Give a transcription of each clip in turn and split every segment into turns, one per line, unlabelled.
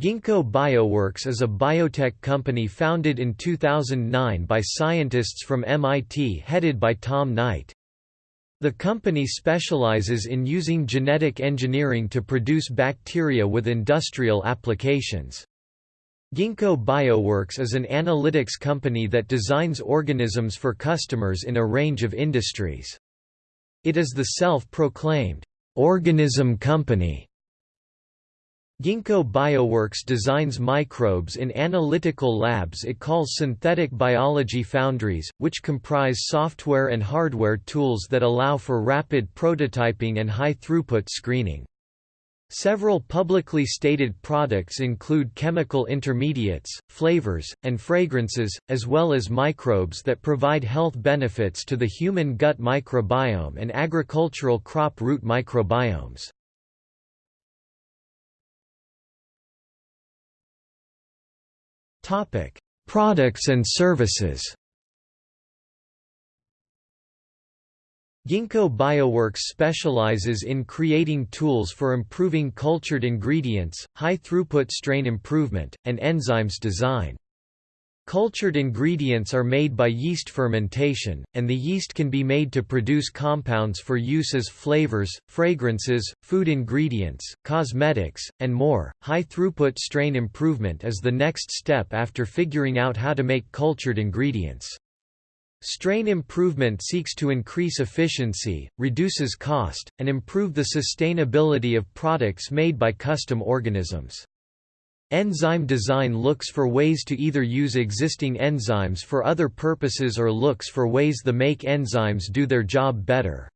Ginkgo Bioworks is a biotech company founded in 2009 by scientists from MIT headed by Tom Knight. The company specializes in using genetic engineering to produce bacteria with industrial applications. Ginkgo Bioworks is an analytics company that designs organisms for customers in a range of industries. It is the self-proclaimed organism company Ginkgo Bioworks designs microbes in analytical labs it calls synthetic biology foundries, which comprise software and hardware tools that allow for rapid prototyping and high-throughput screening. Several publicly stated products include chemical intermediates, flavors, and fragrances, as well as microbes that provide health benefits to the human gut microbiome and agricultural crop root microbiomes. Topic: Products and services. Ginkgo Bioworks specializes in creating tools for improving cultured ingredients, high-throughput strain improvement, and enzymes design. Cultured ingredients are made by yeast fermentation, and the yeast can be made to produce compounds for use as flavors, fragrances, food ingredients, cosmetics, and more. High throughput strain improvement is the next step after figuring out how to make cultured ingredients. Strain improvement seeks to increase efficiency, reduces cost, and improve the sustainability of products made by custom organisms. Enzyme design looks for ways to either use existing enzymes for other purposes or looks for ways the make enzymes do their job better.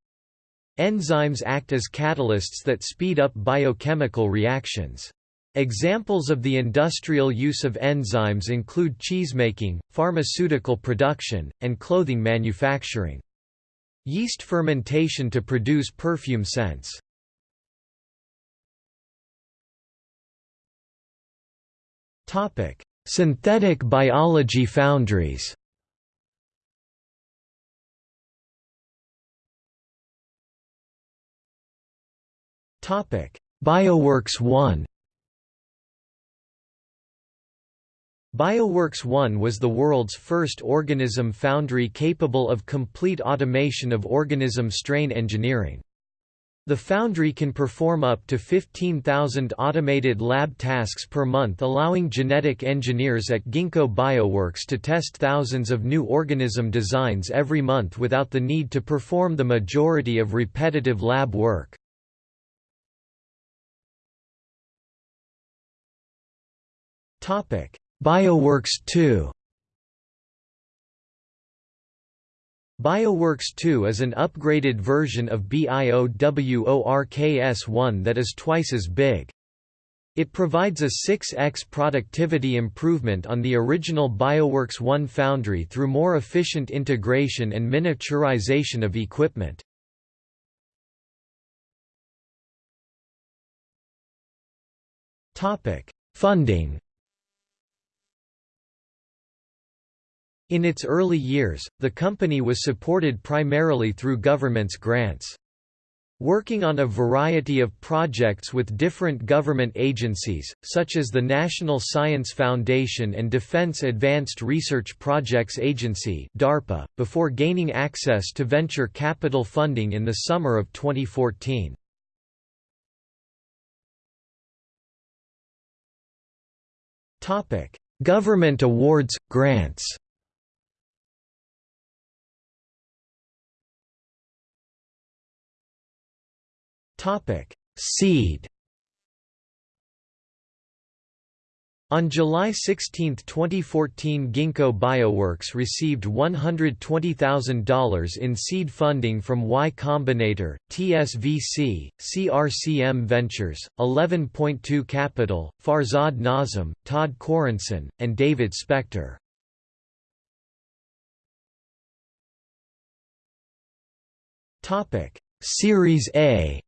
Enzymes act as catalysts that speed up biochemical reactions. Examples of the industrial use of enzymes include cheesemaking, pharmaceutical production, and clothing manufacturing. Yeast fermentation to produce perfume scents. Topic: Synthetic biology foundries. Topic: Bioworks 1. Bioworks 1 was the world's first organism foundry capable of complete automation of organism strain engineering. The foundry can perform up to 15,000 automated lab tasks per month allowing genetic engineers at Ginkgo Bioworks to test thousands of new organism designs every month without the need to perform the majority of repetitive lab work. Bioworks 2 BioWorks 2 is an upgraded version of BIOWORKS1 that is twice as big. It provides a 6x productivity improvement on the original BioWorks 1 foundry through more efficient integration and miniaturization of equipment. Funding In its early years, the company was supported primarily through government's grants. Working on a variety of projects with different government agencies, such as the National Science Foundation and Defense Advanced Research Projects Agency DARPA, before gaining access to venture capital funding in the summer of 2014. Government awards, grants Topic: Seed. On July 16, 2014 Ginkgo Bioworks received $120,000 in seed funding from Y Combinator, TSVC, CRCM Ventures, 11.2 Capital, Farzad Nazem, Todd Corenson, and David Spector. Series A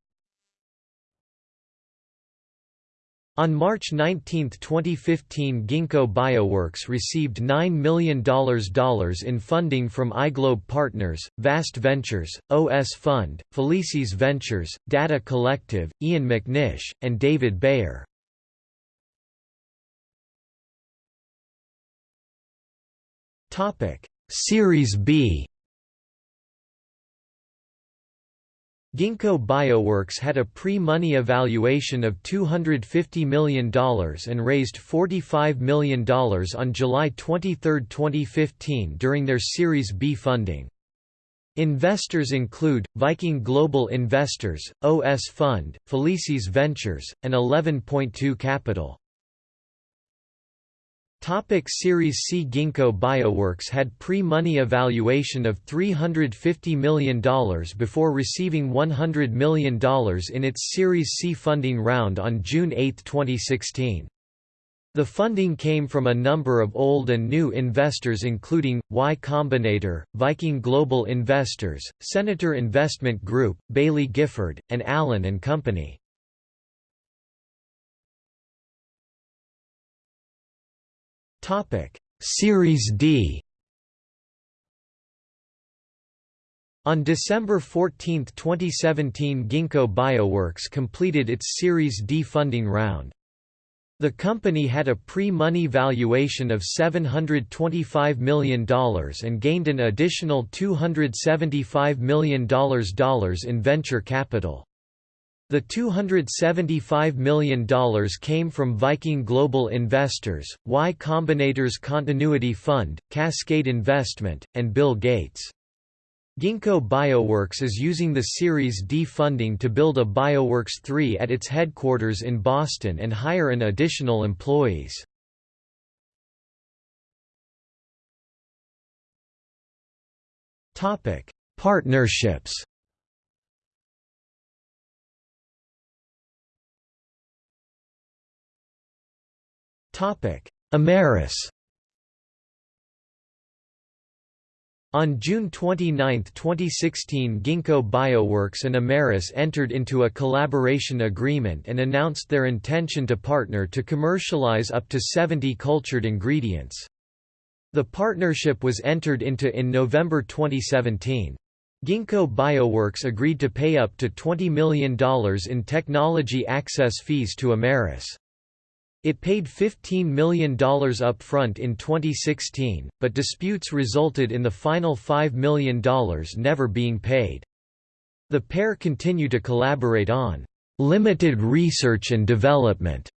On March 19, 2015 Ginkgo Bioworks received $9 million in funding from iGlobe Partners, Vast Ventures, OS Fund, Felicis Ventures, Data Collective, Ian McNish, and David Bayer. Series B Ginkgo Bioworks had a pre-money evaluation of $250 million and raised $45 million on July 23, 2015 during their Series B funding. Investors include, Viking Global Investors, OS Fund, Felicis Ventures, and 11.2 Capital. Topic Series C Ginkgo Bioworks had pre-money evaluation of $350 million before receiving $100 million in its Series C funding round on June 8, 2016. The funding came from a number of old and new investors including, Y Combinator, Viking Global Investors, Senator Investment Group, Baillie Gifford, and Allen & Company. Series D On December 14, 2017 Ginkgo Bioworks completed its Series D funding round. The company had a pre-money valuation of $725 million and gained an additional $275 million in venture capital. The $275 million came from Viking Global Investors, Y Combinator's Continuity Fund, Cascade Investment, and Bill Gates. Ginkgo Bioworks is using the Series D funding to build a Bioworks 3 at its headquarters in Boston and hire an additional employees. Partnerships Amyris On June 29, 2016 Ginkgo Bioworks and Amyris entered into a collaboration agreement and announced their intention to partner to commercialize up to 70 cultured ingredients. The partnership was entered into in November 2017. Ginkgo Bioworks agreed to pay up to $20 million in technology access fees to Amyris. It paid $15 million upfront in 2016, but disputes resulted in the final $5 million never being paid. The pair continue to collaborate on limited research and development,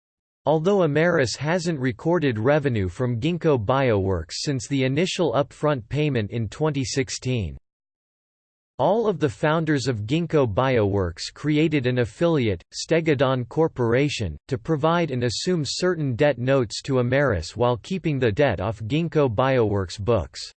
although Amyris hasn't recorded revenue from Ginkgo Bioworks since the initial upfront payment in 2016. All of the founders of Ginkgo Bioworks created an affiliate, Stegodon Corporation, to provide and assume certain debt notes to Amyris while keeping the debt off Ginkgo Bioworks books.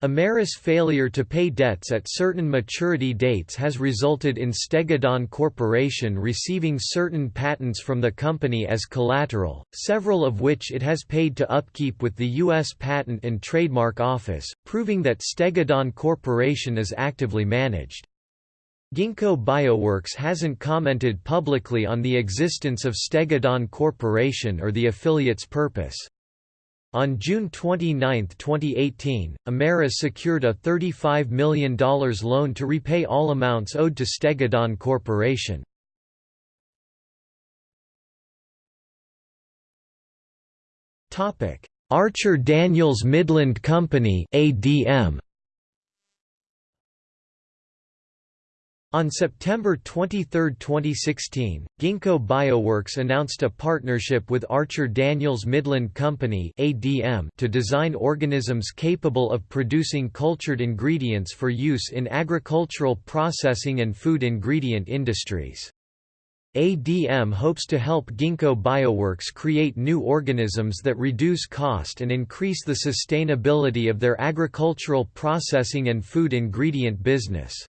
Amyris' failure to pay debts at certain maturity dates has resulted in Stegodon Corporation receiving certain patents from the company as collateral, several of which it has paid to upkeep with the U.S. Patent and Trademark Office, proving that Stegodon Corporation is actively managed. Ginkgo Bioworks hasn't commented publicly on the existence of Stegodon Corporation or the affiliate's purpose. On June 29, 2018, Amyris secured a $35 million loan to repay all amounts owed to Stegodon Corporation. Archer Daniels Midland Company ADM On September 23, 2016, Ginkgo Bioworks announced a partnership with Archer Daniels Midland Company (ADM) to design organisms capable of producing cultured ingredients for use in agricultural processing and food ingredient industries. ADM hopes to help Ginkgo Bioworks create new organisms that reduce cost and increase the sustainability of their agricultural processing and food ingredient business.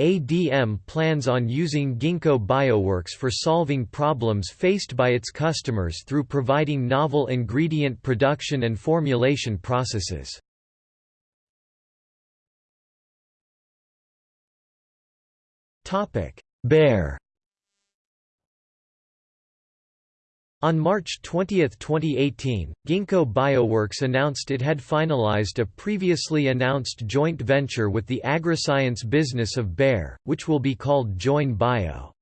ADM plans on using Ginkgo Bioworks for solving problems faced by its customers through providing novel ingredient production and formulation processes. Bayer On March 20, 2018, Ginkgo Bioworks announced it had finalized a previously announced joint venture with the agriscience business of Bayer, which will be called Joyn Bio.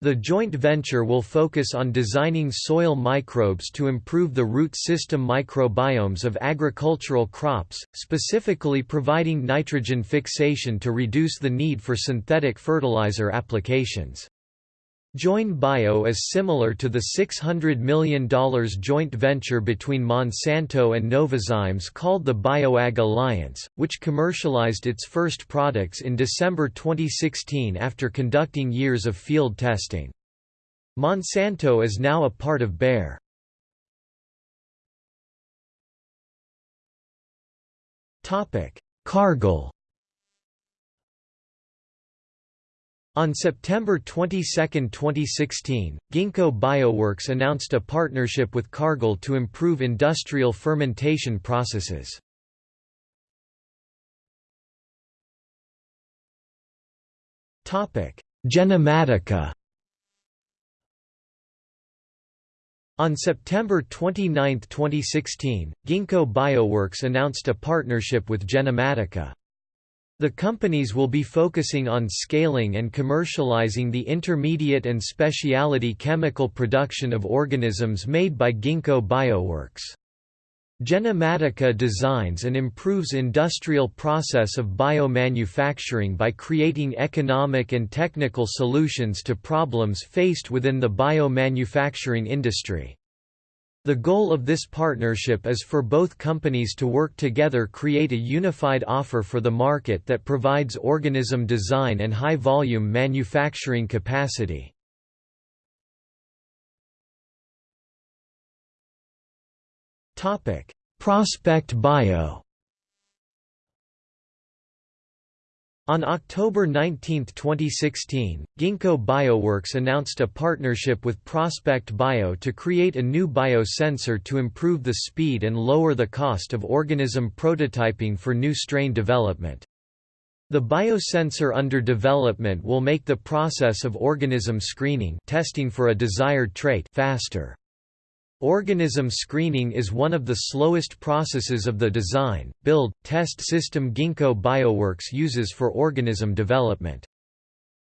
The joint venture will focus on designing soil microbes to improve the root system microbiomes of agricultural crops, specifically providing nitrogen fixation to reduce the need for synthetic fertilizer applications. Joyn Bio is similar to the $600 million joint venture between Monsanto and Novozymes called the BioAg Alliance, which commercialized its first products in December 2016 after conducting years of field testing. Monsanto is now a part of Bayer. Cargill On September 22, 2016, Ginkgo Bioworks announced a partnership with Cargill to improve industrial fermentation processes. Genomatica On September 29, 2016, Ginkgo Bioworks announced a partnership with Genomatica. The companies will be focusing on scaling and commercializing the intermediate and specialty chemical production of organisms made by Ginkgo Bioworks. Genomatica designs and improves industrial process of biomanufacturing by creating economic and technical solutions to problems faced within the biomanufacturing industry. The goal of this partnership is for both companies to work together create a unified offer for the market that provides organism design and high-volume manufacturing capacity. Prospect Bio On October 19, 2016, Ginkgo Bioworks announced a partnership with Prospect Bio to create a new biosensor to improve the speed and lower the cost of organism prototyping for new strain development. The biosensor under development will make the process of organism screening testing for a desired trait faster. Organism screening is one of the slowest processes of the design, build, test system Ginkgo Bioworks uses for organism development.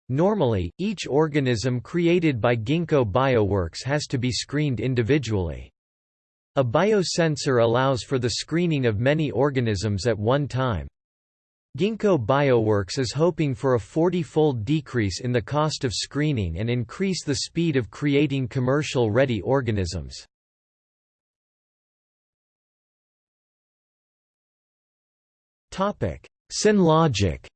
Normally, each organism created by Ginkgo Bioworks has to be screened individually. A biosensor allows for the screening of many organisms at one time. Ginkgo Bioworks is hoping for a 40-fold decrease in the cost of screening and increase the speed of creating commercial-ready organisms. Synlogic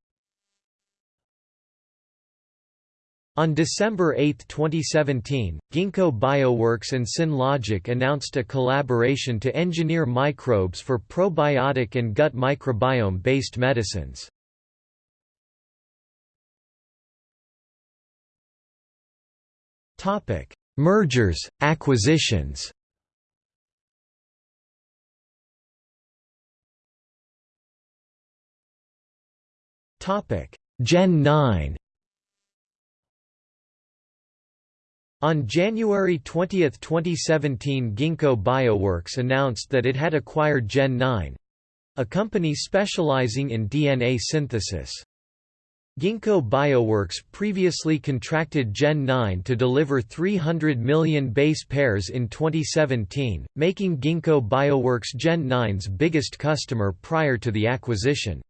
On December 8, 2017, Ginkgo Bioworks and Synlogic announced a collaboration to engineer microbes for probiotic and gut microbiome-based medicines. Mergers, acquisitions Gen 9 On January 20, 2017 Ginkgo Bioworks announced that it had acquired Gen 9 a company specializing in DNA synthesis. Ginkgo Bioworks previously contracted Gen 9 to deliver 300 million base pairs in 2017, making Ginkgo Bioworks Gen 9's biggest customer prior to the acquisition.